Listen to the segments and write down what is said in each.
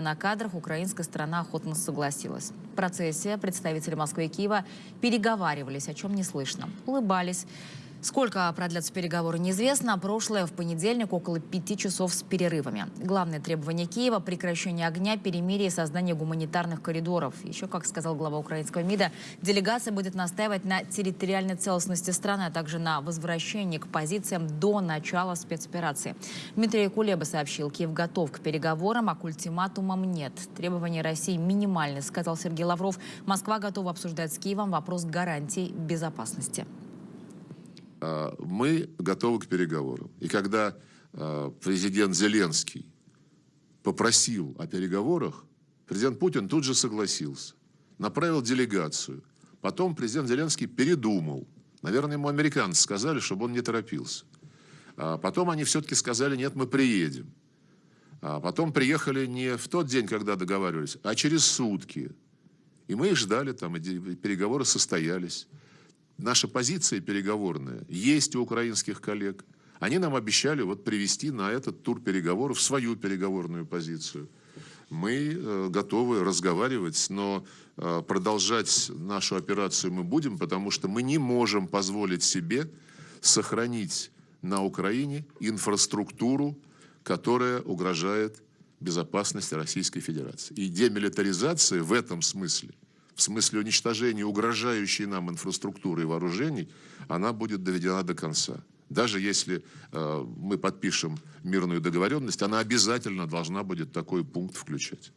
на кадрах украинская сторона охотно согласилась. В процессе представители Москвы и Киева переговаривались, о чем не слышно. Улыбались. Сколько продлятся переговоры, неизвестно. Прошлое в понедельник около пяти часов с перерывами. Главное требование Киева – прекращение огня, перемирие и создание гуманитарных коридоров. Еще, как сказал глава украинского МИДа, делегация будет настаивать на территориальной целостности страны, а также на возвращении к позициям до начала спецоперации. Дмитрий Кулеба сообщил, Киев готов к переговорам, а к ультиматумам нет. Требования России минимальны, сказал Сергей Лавров. Москва готова обсуждать с Киевом вопрос гарантий безопасности. А, мы готовы к переговорам. И когда а, президент Зеленский попросил о переговорах, президент Путин тут же согласился, направил делегацию. Потом президент Зеленский передумал. Наверное, ему американцы сказали, чтобы он не торопился. А потом они все-таки сказали, нет, мы приедем. А потом приехали не в тот день, когда договаривались, а через сутки. И мы их ждали, там, и переговоры состоялись наша позиция переговорная есть у украинских коллег. Они нам обещали вот привести на этот тур переговоров свою переговорную позицию. Мы э, готовы разговаривать, но э, продолжать нашу операцию мы будем, потому что мы не можем позволить себе сохранить на Украине инфраструктуру, которая угрожает безопасности Российской Федерации. И демилитаризация в этом смысле в смысле уничтожения угрожающей нам инфраструктуры и вооружений, она будет доведена до конца. Даже если э, мы подпишем мирную договоренность, она обязательно должна будет такой пункт включать.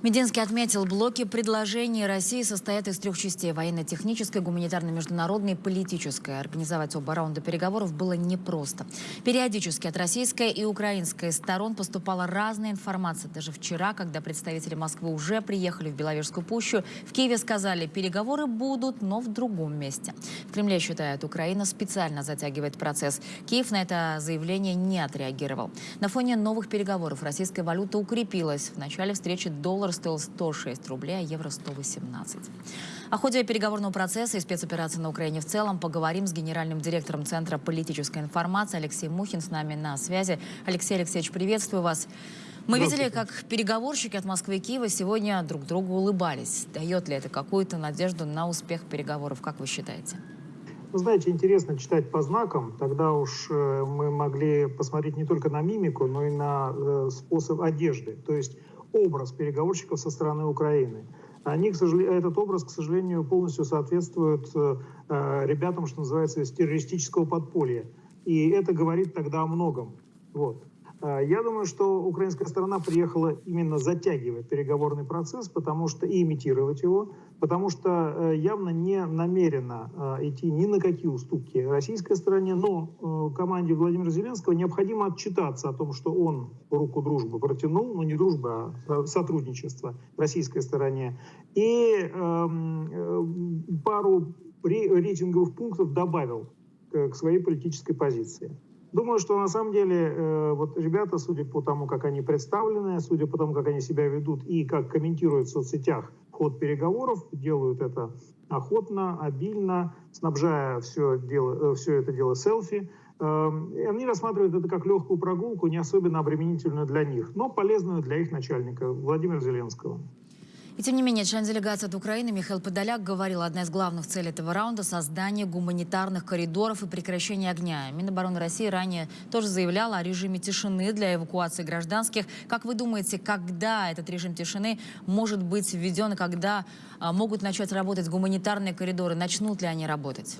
Мединский отметил, блоки предложений России состоят из трех частей – военно-технической, гуманитарно-международной и политической. Организовать оба раунда переговоров было непросто. Периодически от российской и украинской сторон поступала разная информация. Даже вчера, когда представители Москвы уже приехали в Беловежскую пущу, в Киеве сказали, переговоры будут, но в другом месте. В Кремле считают, Украина специально затягивает процесс. Киев на это заявление не отреагировал. На фоне новых переговоров российская валюта укрепилась. В начале встречи доллар доллар стоил 106 рублей, а евро 118. О ходе переговорного процесса и спецоперации на Украине в целом поговорим с генеральным директором Центра политической информации Алексеем Мухин с нами на связи. Алексей Алексеевич, приветствую вас. Мы видели, как переговорщики от Москвы и Киева сегодня друг другу улыбались. Дает ли это какую-то надежду на успех переговоров, как вы считаете? Вы знаете, интересно читать по знакам. Тогда уж э, мы могли посмотреть не только на мимику, но и на э, способ одежды. То есть образ переговорщиков со стороны Украины. Они, к сожалению, этот образ, к сожалению, полностью соответствует э, э, ребятам, что называется, из террористического подполья. И это говорит тогда о многом. Вот. Э, я думаю, что украинская сторона приехала именно затягивать переговорный процесс, потому что и имитировать его, потому что э, явно не намерена э, идти ни на какие уступки российской стороне, но команде Владимира Зеленского необходимо отчитаться о том, что он руку дружбы протянул, ну не дружба, а сотрудничество российской стороне, и эм, пару рейтинговых пунктов добавил к своей политической позиции. Думаю, что на самом деле э, вот ребята, судя по тому, как они представлены, судя по тому, как они себя ведут и как комментируют в соцсетях ход переговоров, делают это охотно, обильно, снабжая все, дело, э, все это дело селфи. Э, они рассматривают это как легкую прогулку, не особенно обременительную для них, но полезную для их начальника Владимира Зеленского. И тем не менее, член делегации от Украины Михаил Подоляк говорил, одна из главных целей этого раунда – создание гуманитарных коридоров и прекращение огня. Минобороны России ранее тоже заявляла о режиме тишины для эвакуации гражданских. Как вы думаете, когда этот режим тишины может быть введен когда а, могут начать работать гуманитарные коридоры? Начнут ли они работать?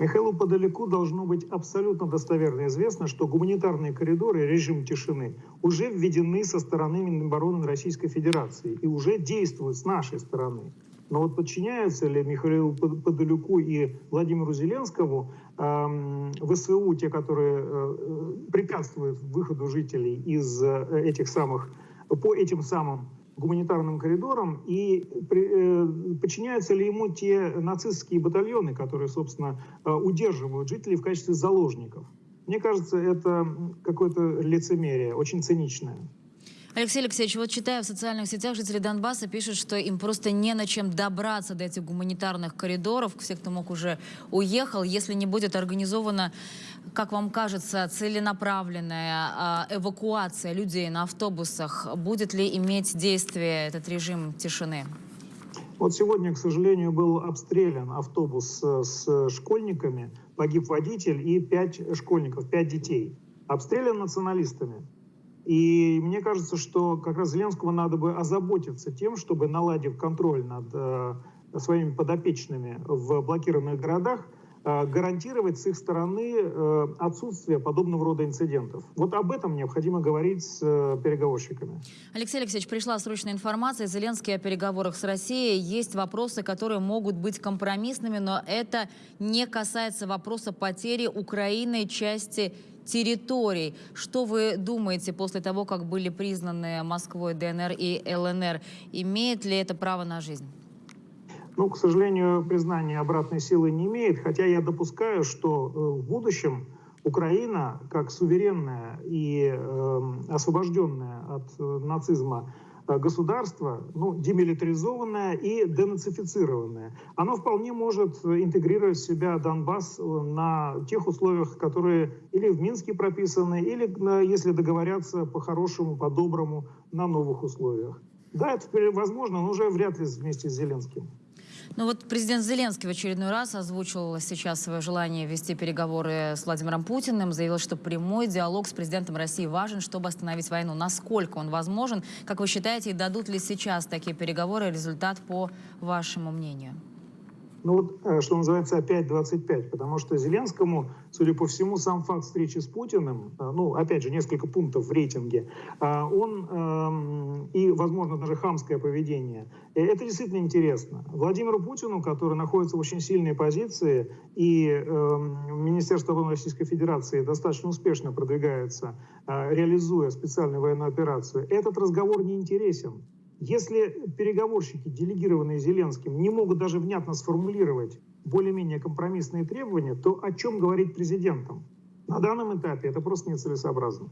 Михаилу Подалеку должно быть абсолютно достоверно известно, что гуманитарные коридоры и режим тишины уже введены со стороны Минобороны Российской Федерации и уже действуют с нашей стороны. Но вот подчиняются ли Михаилу Подоляку и Владимиру Зеленскому э, ВСУ, те, которые э, препятствуют выходу жителей из э, этих самых, по этим самым гуманитарным коридорам и э, подчиняются ли ему те нацистские батальоны, которые, собственно, э, удерживают жителей в качестве заложников. Мне кажется, это какое-то лицемерие, очень циничное. Алексей Алексеевич, вот читая в социальных сетях, жители Донбасса пишут, что им просто не на чем добраться до этих гуманитарных коридоров. Все, кто мог, уже уехал. Если не будет организована, как вам кажется, целенаправленная а, эвакуация людей на автобусах, будет ли иметь действие этот режим тишины? Вот сегодня, к сожалению, был обстрелян автобус с школьниками, погиб водитель и пять школьников, пять детей. Обстрелян националистами. И мне кажется, что как раз Зеленскому надо бы озаботиться тем, чтобы, наладив контроль над э, своими подопечными в блокированных городах, э, гарантировать с их стороны э, отсутствие подобного рода инцидентов. Вот об этом необходимо говорить с э, переговорщиками. Алексей Алексеевич, пришла срочная информация. Зеленский о переговорах с Россией. Есть вопросы, которые могут быть компромиссными, но это не касается вопроса потери Украины части территорий. Что вы думаете после того, как были признаны Москвой ДНР и ЛНР? Имеет ли это право на жизнь? Ну, к сожалению, признание обратной силы не имеет, хотя я допускаю, что э, в будущем Украина, как суверенная и э, освобожденная от э, нацизма государство, ну, демилитаризованное и денацифицированное, оно вполне может интегрировать в себя Донбасс э, на тех условиях, которые или в Минске прописаны, или, если договорятся по-хорошему, по-доброму, на новых условиях. Да, это возможно, но уже вряд ли вместе с Зеленским. Ну вот президент Зеленский в очередной раз озвучил сейчас свое желание вести переговоры с Владимиром Путиным, заявил, что прямой диалог с президентом России важен, чтобы остановить войну. Насколько он возможен? Как вы считаете, дадут ли сейчас такие переговоры результат по вашему мнению? Ну вот, э, что называется, опять 25, потому что Зеленскому, судя по всему, сам факт встречи с Путиным, э, ну, опять же, несколько пунктов в рейтинге, э, он эм, и, возможно, даже хамское поведение, это действительно интересно. Владимиру Путину, который находится в очень сильной позиции, и эм, Министерство обороны Российской Федерации достаточно успешно продвигается, реализуя специальную военную операцию, этот разговор не интересен. Если переговорщики, делегированные Зеленским, не могут даже внятно сформулировать более-менее компромиссные требования, то о чем говорить президентам? На данном этапе это просто нецелесообразно.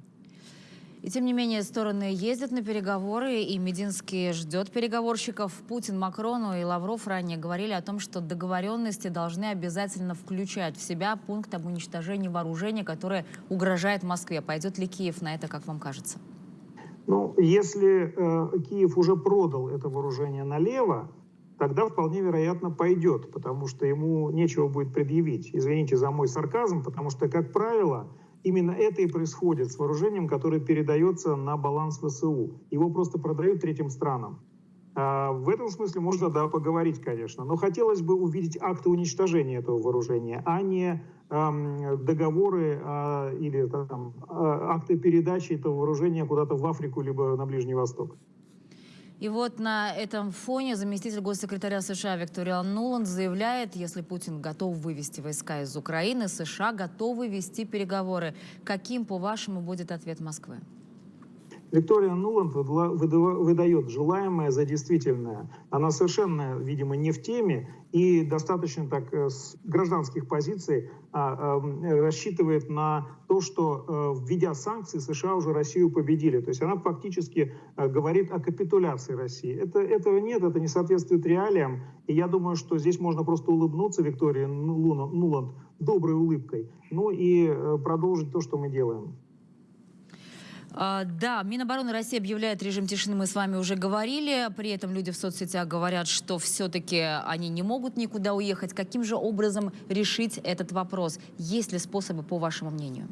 И тем не менее стороны ездят на переговоры, и Мединский ждет переговорщиков. Путин, Макрону и Лавров ранее говорили о том, что договоренности должны обязательно включать в себя пункт об уничтожении вооружения, которое угрожает Москве. Пойдет ли Киев на это, как вам кажется? Ну, если э, Киев уже продал это вооружение налево, тогда вполне вероятно пойдет, потому что ему нечего будет предъявить. Извините за мой сарказм, потому что, как правило, именно это и происходит с вооружением, которое передается на баланс ВСУ. Его просто продают третьим странам. А, в этом смысле можно, да, поговорить, конечно. Но хотелось бы увидеть акты уничтожения этого вооружения, а не договоры э, или там, э, акты передачи этого вооружения куда-то в Африку либо на Ближний Восток. И вот на этом фоне заместитель госсекретаря США Виктория Нуланд заявляет, если Путин готов вывести войска из Украины, США готовы вести переговоры. Каким, по-вашему, будет ответ Москвы? Виктория Нуланд выдает желаемое за действительное. Она совершенно, видимо, не в теме и достаточно так э, с гражданских позиций а, а, рассчитывает на то, что, а, введя санкции, США уже Россию победили. То есть она фактически а, говорит о капитуляции России. Это, этого нет, это не соответствует реалиям. И я думаю, что здесь можно просто улыбнуться Виктории Нуланд доброй улыбкой, ну и продолжить то, что мы делаем. А, да, Минобороны России объявляет режим тишины, мы с вами уже говорили. При этом люди в соцсетях говорят, что все-таки они не могут никуда уехать. Каким же образом решить этот вопрос? Есть ли способы, по вашему мнению?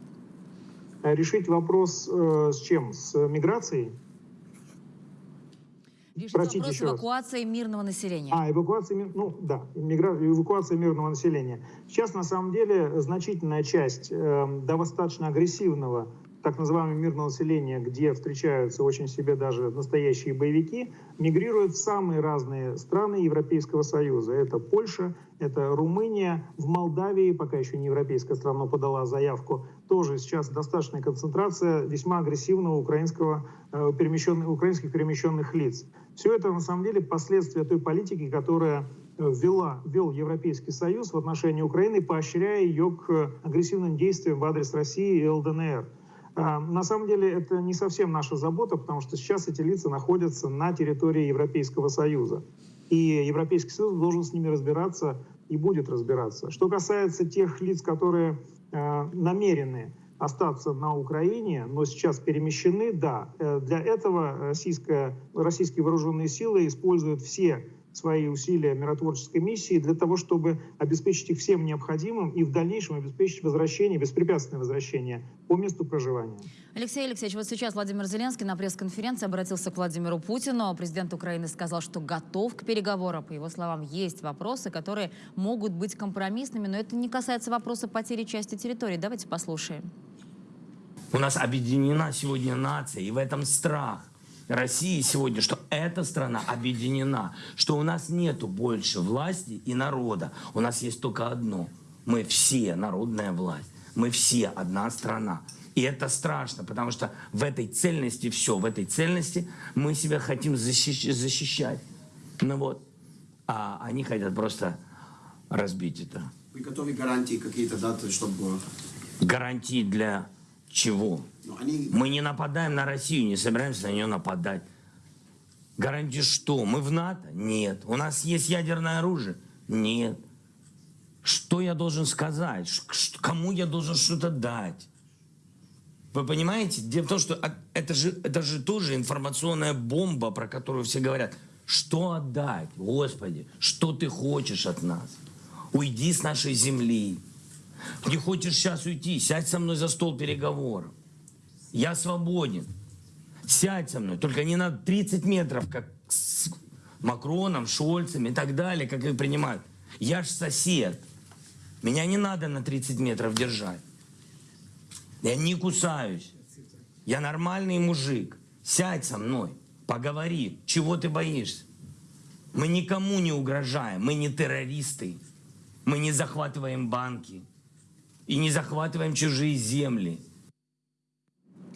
Э, решить вопрос э, с чем? С миграцией? Решить Простите, вопрос эвакуации раз. мирного населения. А, эвакуация, ну да, мигра... эвакуация мирного населения. Сейчас, на самом деле, значительная часть э, достаточно агрессивного так называемого мирного населения, где встречаются очень себе даже настоящие боевики, мигрируют в самые разные страны Европейского Союза. Это Польша, это Румыния, в Молдавии, пока еще не европейская страна, подала заявку, тоже сейчас достаточная концентрация весьма агрессивного украинского, э, перемещенных, украинских перемещенных лиц. Все это на самом деле последствия той политики, которая э, ввела, ввел Европейский Союз в отношении Украины, поощряя ее к агрессивным действиям в адрес России и ЛДНР. А, На самом деле это не совсем наша забота, потому что сейчас эти лица находятся на территории Европейского Союза. И Европейский Союз должен с ними разбираться и будет разбираться. Что касается тех лиц, которые э, намерены остаться на Украине, но сейчас перемещены, да, э, для этого российская, российские вооруженные силы используют все свои усилия миротворческой миссии для того, чтобы обеспечить их всем необходимым и в дальнейшем обеспечить возвращение, беспрепятственное возвращение по месту проживания. Алексей Алексеевич, вот сейчас Владимир Зеленский на пресс-конференции обратился к Владимиру Путину. Президент Украины сказал, что готов к переговорам. По его словам, есть вопросы, которые могут быть компромиссными, но это не касается вопроса потери части территории. Давайте послушаем. У нас объединена сегодня нация, и в этом страх России сегодня, что эта страна объединена, что у нас нету больше власти и народа. У нас есть только одно. Мы все народная власть. Мы все одна страна. И это страшно, потому что в этой цельности все, в этой цельности мы себя хотим защищ- защищать. Ну вот. А они хотят просто разбить это. Вы готовы гарантии какие-то даты, чтобы... Гарантии для чего? Ну. Мы не нападаем на Россию, не собираемся на нее нападать. Гарантии что? Мы в НАТО? Нет. У нас есть ядерное оружие? Нет. Что я должен сказать? Кому я должен что-то дать? Вы понимаете? Дело в том, что это же, это же тоже информационная бомба, про которую все говорят. Что отдать? Господи, что ты хочешь от нас? Уйди с нашей земли. Не хочешь сейчас уйти? Сядь со мной за стол переговоров. Я свободен. Сядь со мной, только не на 30 метров, как с Макроном, Шольцем и так далее, как их принимают. Я ж сосед. Меня не надо на 30 метров держать. Я не кусаюсь. Я нормальный мужик. Сядь со мной, поговори. Чего ты боишься? Мы никому не угрожаем. Мы не террористы. Мы не захватываем банки. И не захватываем чужие земли.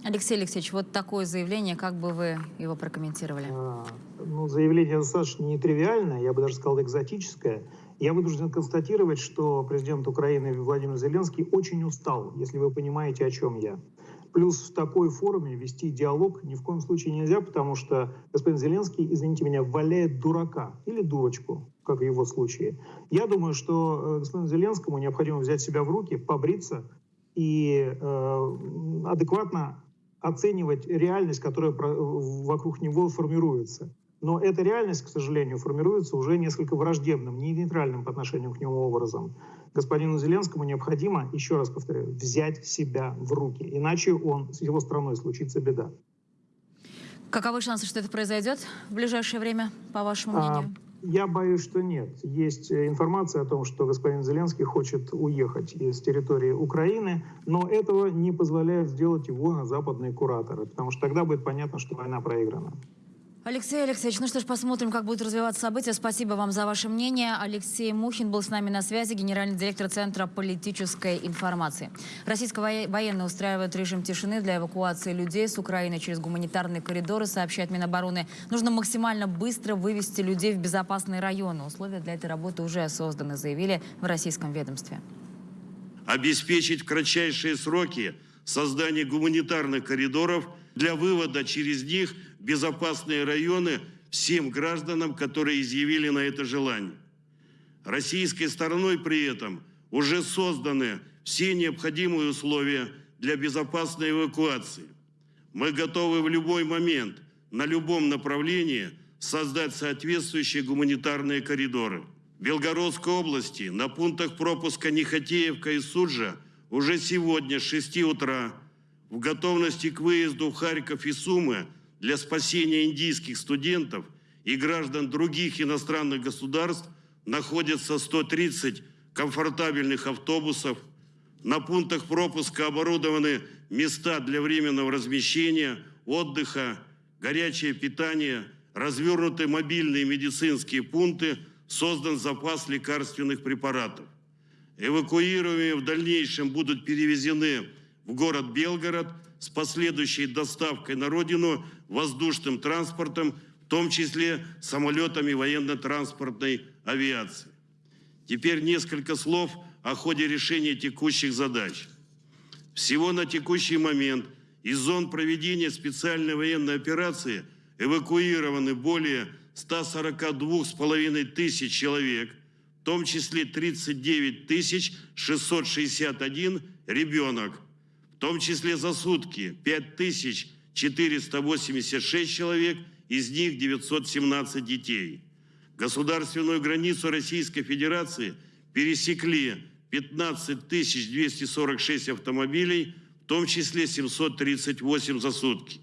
Алексей Алексеевич, вот такое заявление, как бы вы его прокомментировали? А, Ну, заявление достаточно нетривиальное, я бы даже сказал экзотическое. Я вынужден констатировать, что президент Украины Владимир Зеленский очень устал, если вы понимаете, о чем я. Плюс в такой форме вести диалог ни в коем случае нельзя, потому что господин Зеленский, извините меня, валяет дурака или дурочку, как в его случае. Я думаю, что э, господину Зеленскому необходимо взять себя в руки, побриться и э, адекватно оценивать реальность, которая вокруг него формируется. Но эта реальность, к сожалению, формируется уже несколько враждебным, не нейтральным по отношению к нему образом. Господину Зеленскому необходимо, еще раз повторяю, взять себя в руки, иначе он, с его страной случится беда. Каковы шансы, что это произойдет в ближайшее время, по вашему А, мнению? Я боюсь, что нет. Есть э, информация о том, что господин Зеленский хочет уехать из территории Украины, но этого не позволяют сделать его западные кураторы, потому что тогда будет понятно, что война проиграна. Алексей Алексеевич, ну что ж, посмотрим, как будут развиваться события. Спасибо вам за ваше мнение. Алексей Мухин был с нами на связи, генеральный директор Центра политической информации. Российские военные устраивают режим тишины для эвакуации людей с Украины через гуманитарные коридоры, сообщает Минобороны. Нужно максимально быстро вывести людей в безопасные районы. Условия для этой работы уже созданы, заявили в российском ведомстве. обеспечить в кратчайшие сроки создание гуманитарных коридоров для вывода через них безопасные районы всем гражданам, которые изъявили на это желание. Российской стороной при этом уже созданы все необходимые условия для безопасной эвакуации. Мы готовы в любой момент, на любом направлении создать соответствующие гуманитарные коридоры. В Белгородской области на пунктах пропуска Нехотеевка и Суджа уже сегодня с 6 утра в готовности к выезду в Харьков и Сумы для спасения индийских студентов и граждан других иностранных государств находятся 130 комфортабельных автобусов. На пунктах пропуска оборудованы места для временного размещения, отдыха, горячее питание, развернуты мобильные медицинские пункты, создан запас лекарственных препаратов. Эвакуируемые в дальнейшем будут перевезены в город Белгород с последующей доставкой на родину воздушным транспортом, в том числе самолетами военно-транспортной авиации. Теперь несколько слов о ходе решения текущих задач. Всего на текущий момент из зон проведения специальной военной операции эвакуированы более 142,5 тысяч человек, в том числе 39 тысяч 661 ребенок, в том числе за сутки 5 тысяч 486 человек, из них 917 детей. Государственную границу Российской Федерации пересекли 15 246 автомобилей, в том числе 738 за сутки.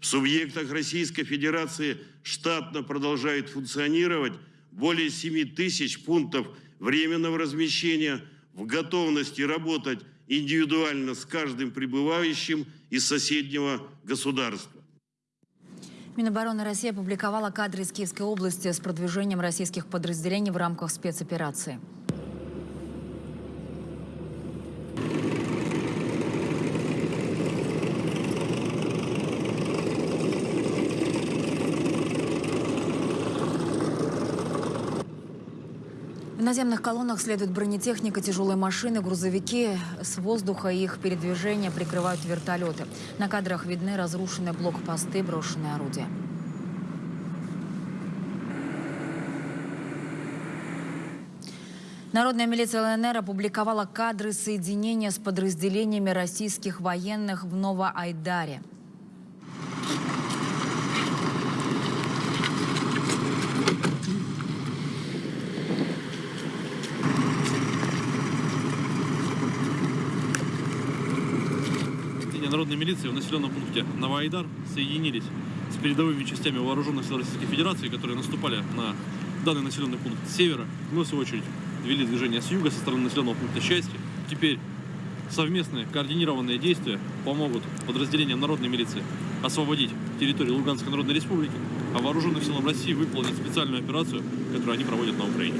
В субъектах Российской Федерации штатно продолжает функционировать более 7 тысяч пунктов временного размещения в готовности работать индивидуально с каждым прибывающим из соседнего государства. Минобороны России опубликовала кадры из Киевской области с продвижением российских подразделений в рамках спецоперации. Наземных колоннах следует бронетехника, тяжелые машины, грузовики. С воздуха их передвижение прикрывают вертолеты. На кадрах видны разрушенные блокпосты, брошенные орудия. Народная милиция ЛНР опубликовала кадры соединения с подразделениями российских военных в Новоайдаре. Народной милиции в населенном пункте Новоайдар соединились с передовыми частями вооруженных сил Российской Федерации, которые наступали на данный населенный пункт с севера. Мы, в свою очередь, вели движение с юга, со стороны населенного пункта Счастье. Теперь совместные координированные действия помогут подразделениям народной милиции освободить территорию Луганской Народной Республики, а вооруженным силам России выполнить специальную операцию, которую они проводят на Украине.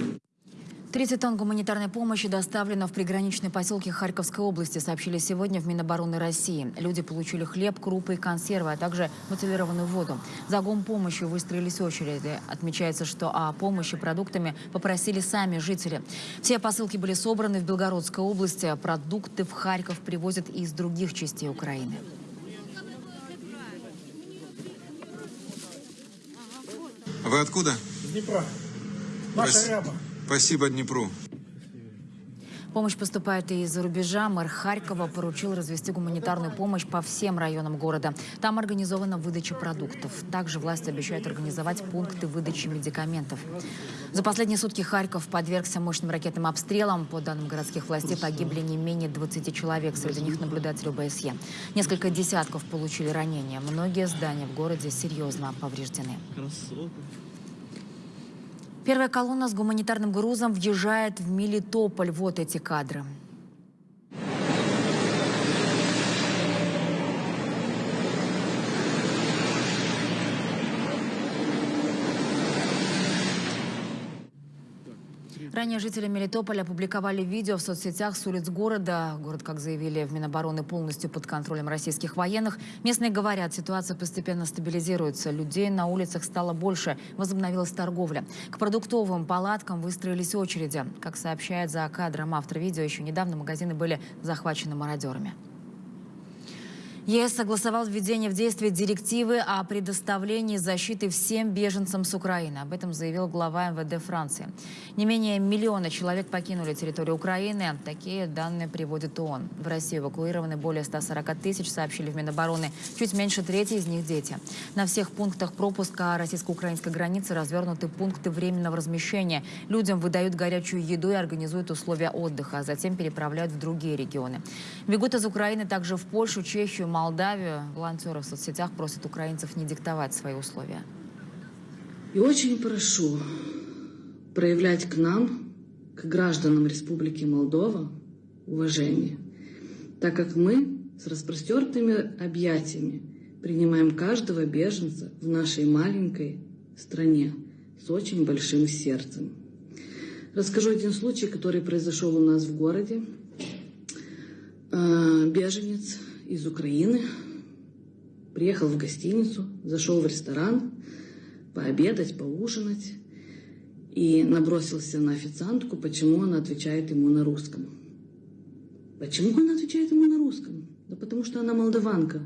30 тонн гуманитарной помощи доставлено в приграничные поселки Харьковской области, сообщили сегодня в Минобороны России. Люди получили хлеб, крупы и консервы, а также бутилированную воду. За помощью выстроились очереди. Отмечается, что о помощи продуктами попросили сами жители. Все посылки были собраны в Белгородской области. Продукты в Харьков привозят из других частей Украины. Вы откуда? Днепра. Наша ряба. Спасибо Днепру. Помощь поступает и из-за рубежа. Мэр Харькова поручил развести гуманитарную помощь по всем районам города. Там организована выдача продуктов. Также власти обещают организовать пункты выдачи медикаментов. За последние сутки Харьков подвергся мощным ракетным обстрелам. По данным городских властей погибли не менее 20 человек. Среди них наблюдатели ОБСЕ. Несколько десятков получили ранения. Многие здания в городе серьезно повреждены. Первая колонна с гуманитарным грузом въезжает в Мелитополь. Вот эти кадры. Ранее жители Мелитополя опубликовали видео в соцсетях с улиц города. Город, как заявили в Минобороны, полностью под контролем российских военных. Местные говорят, ситуация постепенно стабилизируется. Людей на улицах стало больше. Возобновилась торговля. К продуктовым палаткам выстроились очереди. Как сообщает за кадром автор видео, еще недавно магазины были захвачены мародерами. ЕС согласовал введение в действие директивы о предоставлении защиты всем беженцам с Украины. Об этом заявил глава МВД Франции. Не менее миллиона человек покинули территорию Украины. Такие данные приводит ООН. В Россию эвакуированы более 140 тысяч, сообщили в Минобороны. Чуть меньше трети из них дети. На всех пунктах пропуска российско-украинской границы развернуты пункты временного размещения. Людям выдают горячую еду и организуют условия отдыха, а затем переправляют в другие регионы. Бегут из Украины также в Польшу, Чехию, Молдавию. Волонтеры в соцсетях просят украинцев не диктовать свои условия. И очень прошу проявлять к нам, к гражданам Республики Молдова, уважение, так как мы с распростертыми объятиями принимаем каждого беженца в нашей маленькой стране с очень большим сердцем. Расскажу один случай, который произошел у нас в городе. Э, Беженец из Украины приехал в гостиницу, зашел в ресторан пообедать, поужинать и набросился на официантку, почему она отвечает ему на русском. Почему она отвечает ему на русском? Да потому что она молдаванка.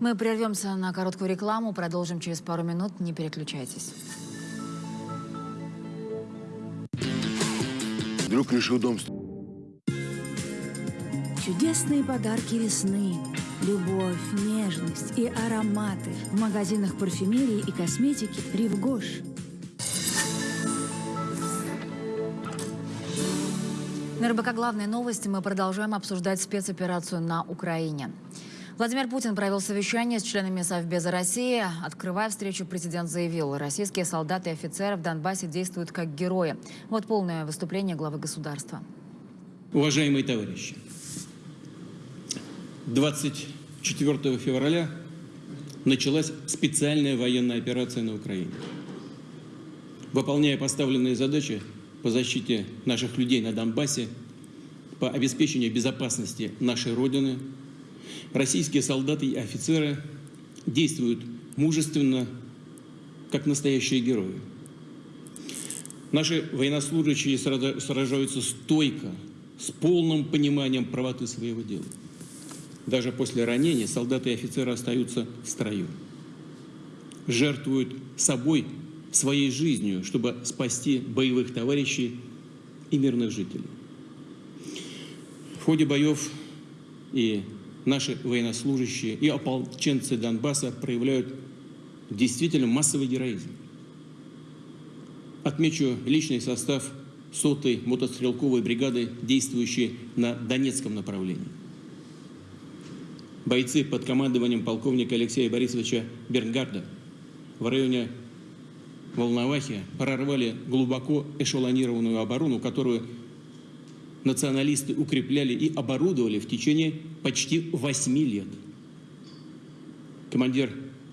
Мы прервемся на короткую рекламу, продолжим через пару минут. Не переключайтесь. Вдруг решил дом Чудесные подарки весны. Любовь, нежность и ароматы. В магазинах парфюмерии и косметики «Ривгош». На РБК «Главные новости» мы продолжаем обсуждать спецоперацию на Украине. Владимир Путин провел совещание с членами Совбеза России. Открывая встречу, президент заявил, российские солдаты и офицеры в Донбассе действуют как герои. Вот полное выступление главы государства. Уважаемые товарищи, 24 февраля началась специальная военная операция на Украине. Выполняя поставленные задачи по защите наших людей на Донбассе, по обеспечению безопасности нашей Родины, российские солдаты и офицеры действуют мужественно, как настоящие герои. Наши военнослужащие сражаются стойко, с полным пониманием правоты своего дела. Даже после ранения солдаты и офицеры остаются в строю. Жертвуют собой, своей жизнью, чтобы спасти боевых товарищей и мирных жителей. В ходе боев и наши военнослужащие, и ополченцы Донбасса проявляют действительно массовый героизм. Отмечу личный состав сотой мотострелковой бригады, действующей на Донецком направлении. Бойцы под командованием полковника Алексея Борисовича Бернгарда в районе Волновахи прорвали глубоко эшелонированную оборону, которую националисты укрепляли и оборудовали в течение почти восьми лет. Командир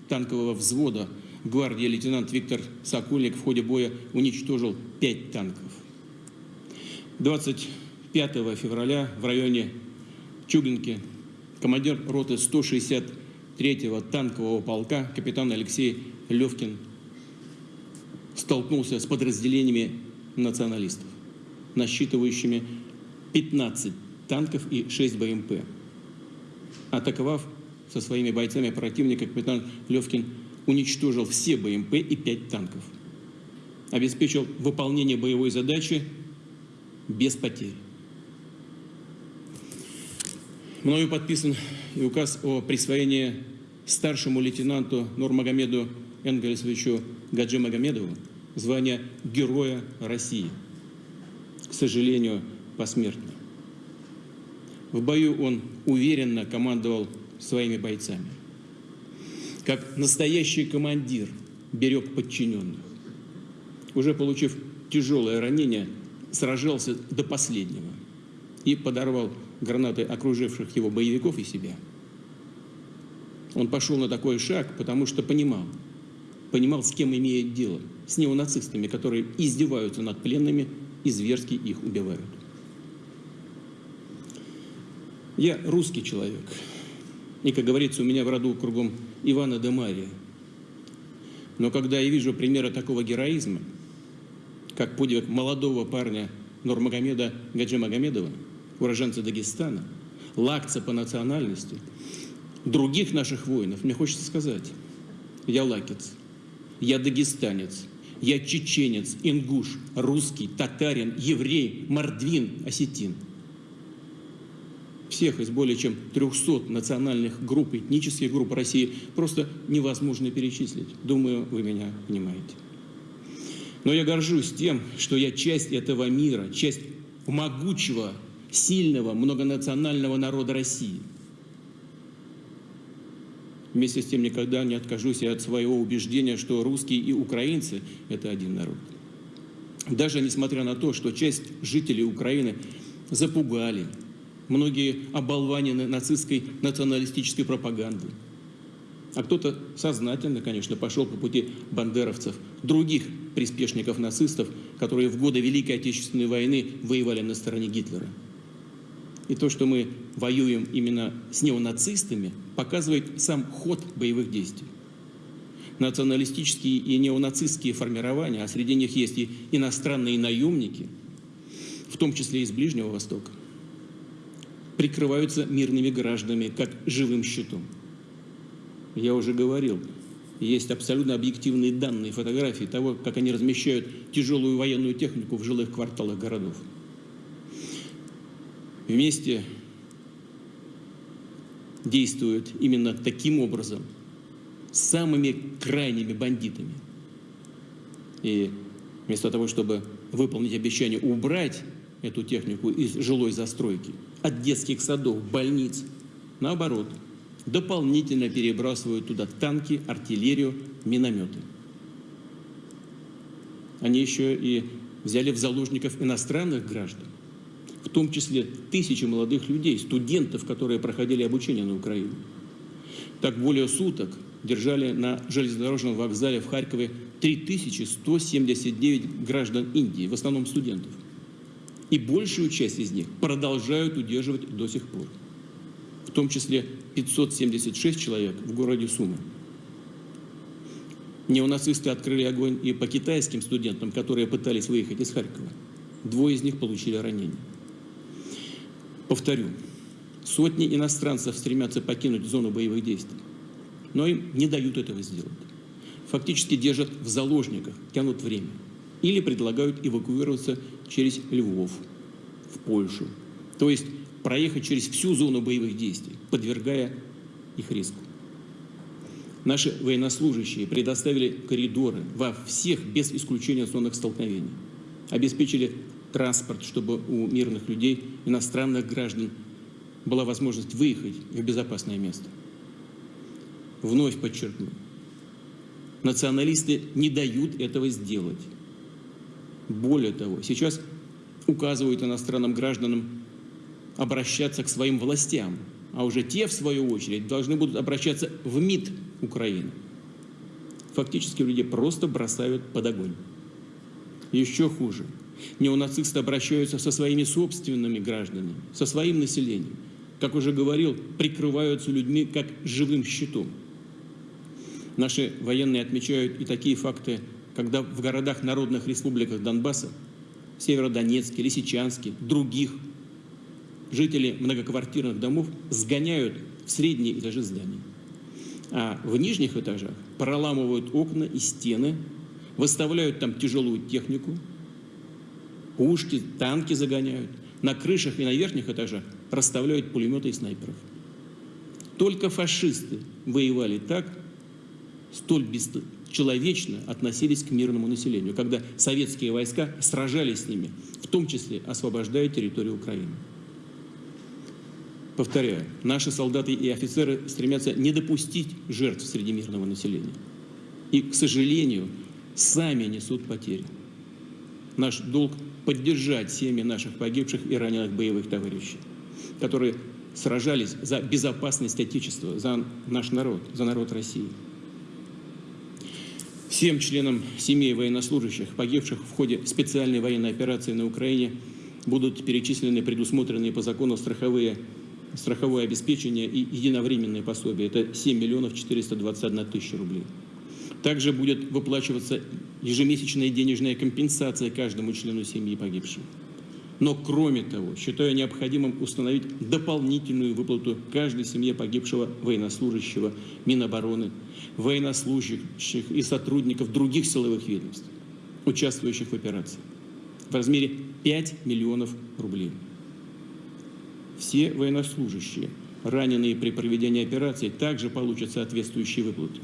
танкового взвода гвардии лейтенант Виктор Сокольник в ходе боя уничтожил пять танков. 25 февраля в районе Чугинки командир роты 163-го танкового полка капитан Алексей Левкин столкнулся с подразделениями националистов, насчитывающими 15 танков и 6 БМП. Атаковав со своими бойцами противника, капитан Левкин уничтожил все БМП и 5 танков. Обеспечил выполнение боевой задачи без потерь. Мною подписан и указ о присвоении старшему лейтенанту Нурмагомеду Энгельсовичу Гаджи Магомедову звания Героя России. К сожалению, посмертно. В бою он уверенно командовал своими бойцами. Как настоящий командир берег подчиненных. Уже получив тяжелое ранение, сражался до последнего и подорвал гранаты окруживших его боевиков и себя. Он пошел на такой шаг, потому что понимал, понимал, с кем имеет дело, с неонацистами, которые издеваются над пленными и зверски их убивают. Я русский человек, и, как говорится, у меня в роду кругом Ивана де Мария. Но когда я вижу примеры такого героизма, как подвиг молодого парня Нурмагомеда Гаджи Магомедова, уроженца Дагестана, лакца по национальности, других наших воинов, мне хочется сказать, я лакец, я дагестанец, я чеченец, ингуш, русский, татарин, еврей, мордвин, осетин. Всех из более чем 300 национальных групп, этнических групп России просто невозможно перечислить. Думаю, вы меня понимаете. Но я горжусь тем, что я часть этого мира, часть могучего, сильного, многонационального народа России. Вместе с тем никогда не откажусь я от своего убеждения, что русские и украинцы – это один народ. Даже несмотря на то, что часть жителей Украины запугали, многие оболванены нацистской националистической пропагандой, а кто-то сознательно, конечно, пошел по пути бандеровцев, других приспешников нацистов, которые в годы Великой Отечественной войны воевали на стороне Гитлера. И то, что мы воюем именно с неонацистами, показывает сам ход боевых действий. Националистические и неонацистские формирования, а среди них есть и иностранные наемники, в том числе из Ближнего Востока, прикрываются мирными гражданами как живым щитом. Я уже говорил, есть абсолютно объективные данные, фотографии того, как они размещают тяжелую военную технику в жилых кварталах городов. Вместе действуют именно таким образом самыми крайними бандитами. И вместо того, чтобы выполнить обещание убрать эту технику из жилой застройки, от детских садов, больниц, наоборот, дополнительно перебрасывают туда танки, артиллерию, минометы. Они еще и взяли в заложников иностранных граждан, в том числе тысячи молодых людей, студентов, которые проходили обучение на Украине. Так более суток держали на железнодорожном вокзале в Харькове 3179 граждан Индии, в основном студентов. И большую часть из них продолжают удерживать до сих пор. В том числе 576 человек в городе Сумы. Неонацисты открыли огонь и по китайским студентам, которые пытались выехать из Харькова. Двое из них получили ранения. Повторю, сотни иностранцев стремятся покинуть зону боевых действий, но им не дают этого сделать. Фактически держат в заложниках, тянут время. Или предлагают эвакуироваться через Львов, в Польшу. То есть проехать через всю зону боевых действий, подвергая их риску. Наши военнослужащие предоставили коридоры во всех, без исключения зонах столкновений. Обеспечили транспорт, чтобы у мирных людей, иностранных граждан, была возможность выехать в безопасное место. Вновь подчеркну, националисты не дают этого сделать. Более того, сейчас указывают иностранным гражданам обращаться к своим властям, а уже те, в свою очередь, должны будут обращаться в МИД Украины. Фактически люди просто бросают под огонь. Еще хуже. Неонацисты обращаются со своими собственными гражданами, со своим населением. Как уже говорил, прикрываются людьми как живым щитом. Наши военные отмечают и такие факты, когда в городах народных республиках Донбасса, Северодонецке, Лисичанске, других – жители многоквартирных домов сгоняют в средние этажи зданий. А в нижних этажах проламывают окна и стены, выставляют там тяжелую технику, пушки, танки загоняют. На крышах и на верхних этажах расставляют пулеметы и снайперов. Только фашисты воевали так, столь бесчеловечно относились к мирному населению, когда советские войска сражались с ними, в том числе освобождая территорию Украины. Повторяю, наши солдаты и офицеры стремятся не допустить жертв среди мирного населения. И, к сожалению, сами несут потери. Наш долг – поддержать семьи наших погибших и раненых боевых товарищей, которые сражались за безопасность Отечества, за наш народ, за народ России. Всем членам семей военнослужащих, погибших в ходе специальной военной операции на Украине, будут перечислены предусмотренные по закону страховые страховое обеспечение и единовременное пособие. Это 7 миллионов 421 тысяча рублей. Также будет выплачиваться ежемесячная денежная компенсация каждому члену семьи погибшего. Но кроме того, считаю необходимым установить дополнительную выплату каждой семье погибшего военнослужащего Минобороны, военнослужащих и сотрудников других силовых ведомств, участвующих в операции, в размере 5 миллионов рублей все военнослужащие, раненые при проведении операции, также получат соответствующие выплаты.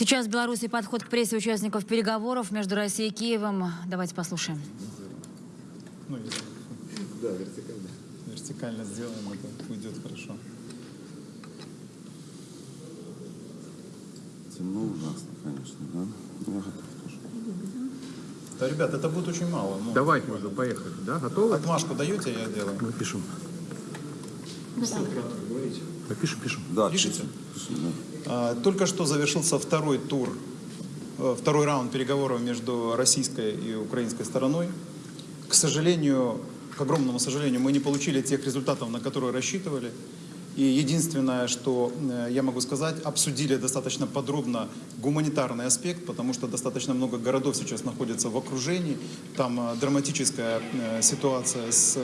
Сейчас в Беларуси подход к прессе участников переговоров между Россией и Киевом. Давайте послушаем. Ну, да, вертикально. Вертикально сделаем, это уйдет хорошо. Темно ужасно, конечно, да? Я готов тоже. Да, ребят, это будет очень мало. Ну, Давайте уже, поехали. Да, готовы? Отмашку даете, я делаю. Мы пишем. Да, пишем, пишем. Да, Пишите? Да. А, Только что завершился второй тур, э, второй раунд переговоров между российской и украинской стороной. К сожалению, к огромному сожалению, мы не получили тех результатов, на которые рассчитывали. И единственное, что э, я могу сказать, обсудили достаточно подробно гуманитарный аспект, потому что достаточно много городов сейчас находятся в окружении. Там э, драматическая ситуация с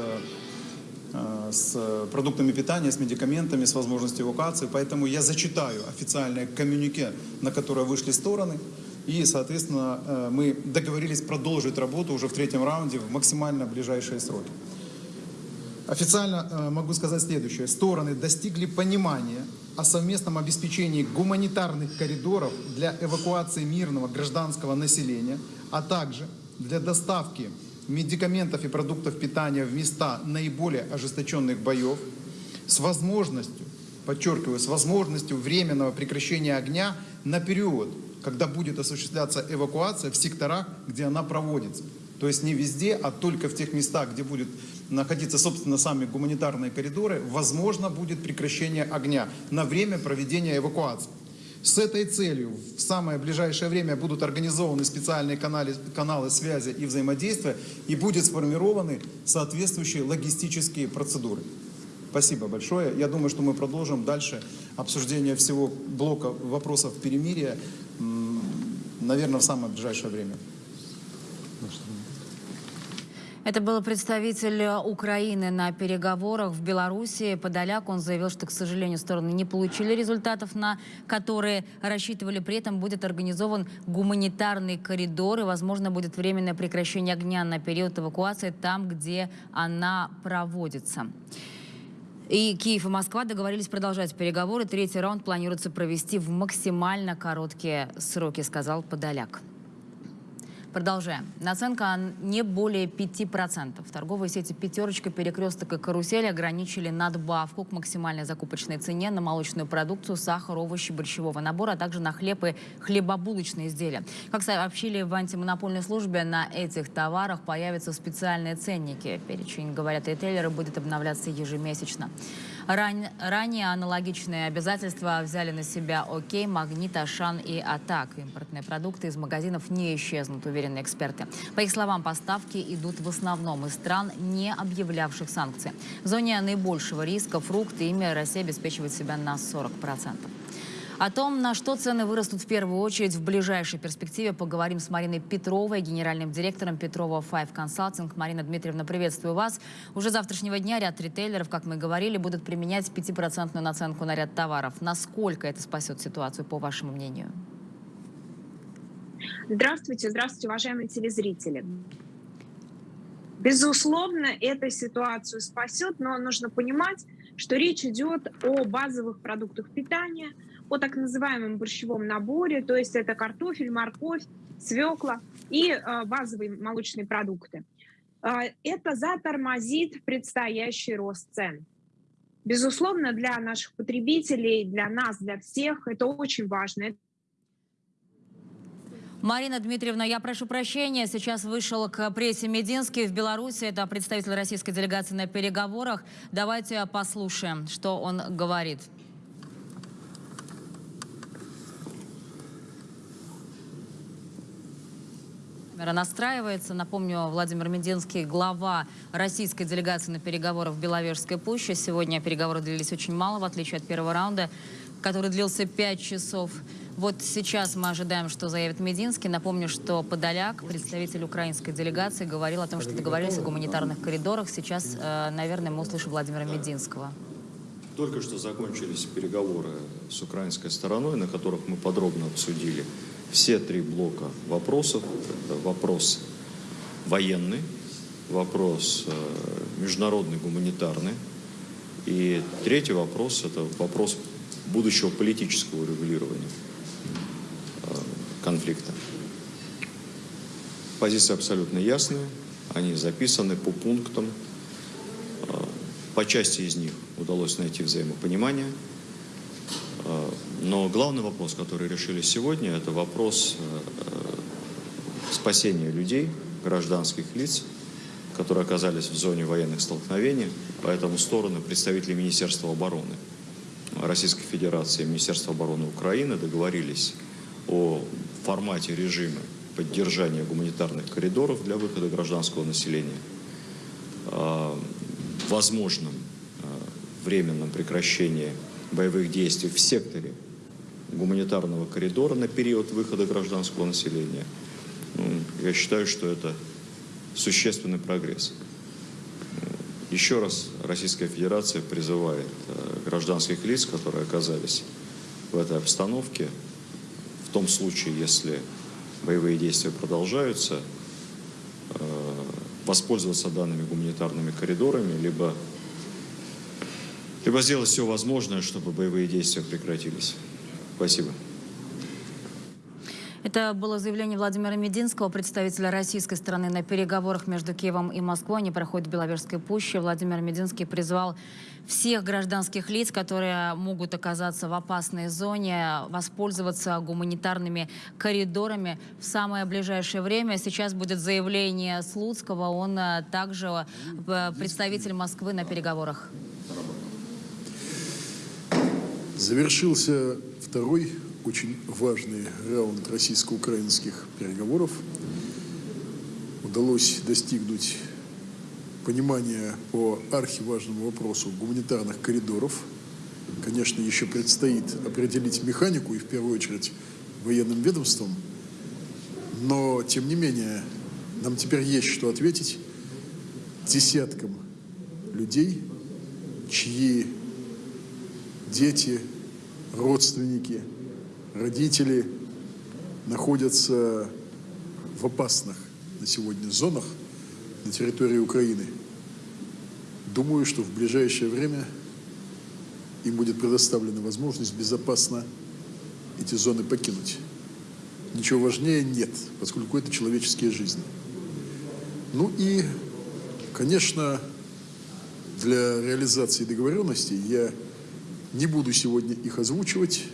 с продуктами питания, с медикаментами, с возможностью эвакуации. Поэтому я зачитаю официальное коммюнике, на которое вышли стороны. И, соответственно, э, мы договорились продолжить работу уже в третьем раунде в максимально ближайшие сроки. Официально э, могу сказать следующее. Стороны достигли понимания о совместном обеспечении гуманитарных коридоров для эвакуации мирного гражданского населения, а также для доставки медикаментов и продуктов питания в места наиболее ожесточенных боев с возможностью, подчеркиваю, с возможностью временного прекращения огня на период, когда будет осуществляться эвакуация в секторах, где она проводится. То есть не везде, а только в тех местах, где будут находиться, собственно, сами гуманитарные коридоры, возможно будет прекращение огня на время проведения эвакуации. С этой целью в самое ближайшее время будут организованы специальные каналы, каналы связи и взаимодействия и будут сформированы соответствующие логистические процедуры. Спасибо большое. Я думаю, что мы продолжим дальше обсуждение всего блока вопросов перемирия, наверное, в самое ближайшее время. Это был представитель Украины на переговорах в Беларуси. Подоляк он заявил, что, к сожалению, стороны не получили результатов, на которые рассчитывали. При этом будет организован гуманитарный коридор и, возможно, будет временное прекращение огня на период эвакуации там, где она проводится. И Киев и Москва договорились продолжать переговоры. Третий раунд планируется провести в максимально короткие сроки, сказал Подоляк. Продолжаем. Наценка не более 5%. Торговые сети «Пятерочка», «Перекресток» и «Карусель» ограничили надбавку к максимальной закупочной цене на молочную продукцию, сахар, овощи, борщевого набора, а также на хлеб и хлебобулочные изделия. Как сообщили в антимонопольной службе, на этих товарах появятся специальные ценники. Перечень, говорят ритейлеры, будет обновляться ежемесячно. Ран... Ранее аналогичные обязательства взяли на себя ОКей, Магнит, Ашан и Атак. Импортные продукты из магазинов не исчезнут, уверены эксперты. По их словам, поставки идут в основном из стран, не объявлявших санкции. В зоне наибольшего риска фрукты ими Россия обеспечивает себя на 40%. О том, на что цены вырастут в первую очередь в ближайшей перспективе, поговорим с Мариной Петровой, генеральным директором Петрова Five Consulting. Марина Дмитриевна, приветствую вас. Уже завтрашнего дня ряд ритейлеров, как мы говорили, будут применять 5% наценку на ряд товаров. Насколько это спасет ситуацию, по вашему мнению? Здравствуйте, здравствуйте, уважаемые телезрители. Безусловно, эта ситуацию спасет, но нужно понимать, что речь идет о базовых продуктах питания – о так называемом борщевом наборе, то есть это картофель, морковь, свекла и э, базовые молочные продукты. Э, это затормозит предстоящий рост цен. Безусловно, для наших потребителей, для нас, для всех это очень важно. Марина Дмитриевна, я прошу прощения. Сейчас вышел к прессе Мединский в Беларуси. Это представитель российской делегации на переговорах. Давайте послушаем, что он говорит. Настраивается. Напомню, Владимир Мединский, глава российской делегации на переговорах в Беловежской пуще. Сегодня переговоры длились очень мало, в отличие от первого раунда, который длился 5 часов. Вот сейчас мы ожидаем, что заявит Мединский. Напомню, что Подоляк, представитель украинской делегации, говорил о том, что договорились о гуманитарных коридорах. Сейчас, э, наверное, мы услышим Владимира Мединского. Только что закончились переговоры с украинской стороной, на которых мы подробно обсудили все три блока вопросов. Это вопрос военный, вопрос э, международный, гуманитарный. И третий вопрос – это вопрос будущего политического регулирования э, конфликта. Позиции абсолютно ясные, они записаны по пунктам. Э, по части из них удалось найти взаимопонимание – но главный вопрос, который решили сегодня, это вопрос э, спасения людей, гражданских лиц, которые оказались в зоне военных столкновений. Поэтому стороны, представители Министерства обороны Российской Федерации и Министерства обороны Украины договорились о формате режима поддержания гуманитарных коридоров для выхода гражданского населения, возможном э, временном прекращении боевых действий в секторе гуманитарного коридора на период выхода гражданского населения. Ну, я считаю, что это существенный прогресс. Еще раз Российская Федерация призывает э, гражданских лиц, которые оказались в этой обстановке, в том случае, если боевые действия продолжаются, э, воспользоваться данными гуманитарными коридорами, либо, либо сделать все возможное, чтобы боевые действия прекратились. Спасибо. Это было заявление Владимира Мединского, представителя российской стороны на переговорах между Киевом и Москвой. Они проходят в Беловежской пуще. Владимир Мединский призвал всех гражданских лиц, которые могут оказаться в опасной зоне, воспользоваться гуманитарными коридорами в самое ближайшее время. Сейчас будет заявление Слуцкого. Он э, также э, представитель Москвы на переговорах. Завершился второй очень важный раунд российско-украинских переговоров. Удалось достигнуть понимания по архиважному вопросу гуманитарных коридоров. Конечно, еще предстоит определить механику и в первую очередь военным ведомством, но тем не менее нам теперь есть что ответить десяткам людей, чьи дети, родственники – родители находятся в опасных на сегодня зонах на территории Украины. Думаю, что в ближайшее время им будет предоставлена возможность безопасно эти зоны покинуть. Ничего важнее нет, поскольку это человеческие жизни. Ну и, конечно, для реализации договоренностей я не буду сегодня их озвучивать,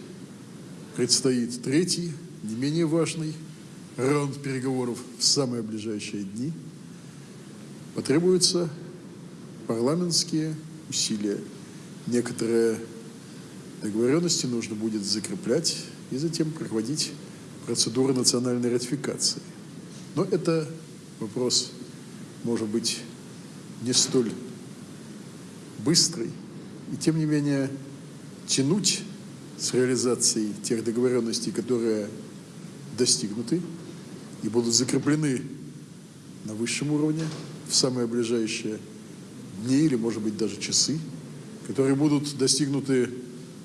Предстоит третий, не менее важный раунд переговоров в самые ближайшие дни. Потребуются парламентские усилия. Некоторые договоренности нужно будет закреплять и затем проводить процедуру национальной ратификации. Но это вопрос, может быть, не столь быстрый. И тем не менее тянуть с реализацией тех договоренностей, которые достигнуты и будут закреплены на высшем уровне в самые ближайшие дни или, может быть, даже часы, которые будут достигнуты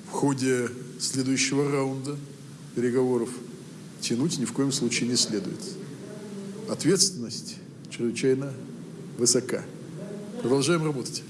в ходе следующего раунда переговоров, тянуть ни в коем случае не следует. Ответственность чрезвычайно высока. Продолжаем работать.